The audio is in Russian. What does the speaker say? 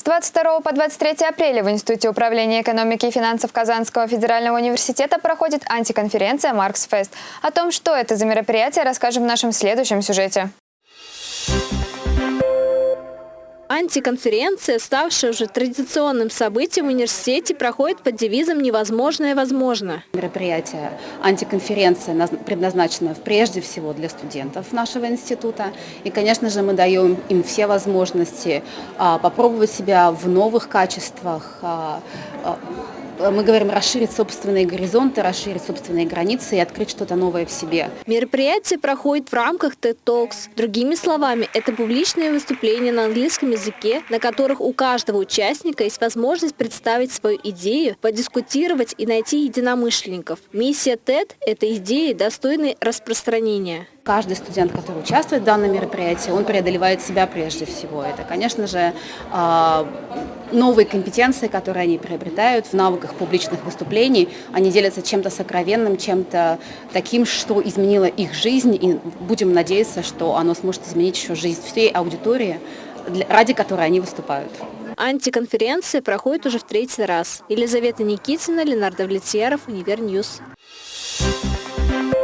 С 22 по 23 апреля в Институте управления экономики и финансов Казанского федерального университета проходит антиконференция «Маркс Фест». О том, что это за мероприятие, расскажем в нашем следующем сюжете. Антиконференция, ставшая уже традиционным событием в университете, проходит под девизом «Невозможное возможно». Мероприятие антиконференция предназначено прежде всего для студентов нашего института. И, конечно же, мы даем им все возможности а, попробовать себя в новых качествах, а, а, мы говорим расширить собственные горизонты, расширить собственные границы и открыть что-то новое в себе. Мероприятие проходит в рамках TED Talks. Другими словами, это публичные выступления на английском языке, на которых у каждого участника есть возможность представить свою идею, подискутировать и найти единомышленников. Миссия TED – это идеи, достойные распространения. Каждый студент, который участвует в данном мероприятии, он преодолевает себя прежде всего. Это, конечно же, а, новые компетенции, которые они приобретают в навыках публичных выступлений. Они делятся чем-то сокровенным, чем-то таким, что изменило их жизнь. И будем надеяться, что оно сможет изменить еще жизнь всей аудитории, ради которой они выступают. Антиконференция проходит уже в третий раз. Елизавета Никитина, Ленардо Влетьяров, Универ News. Thank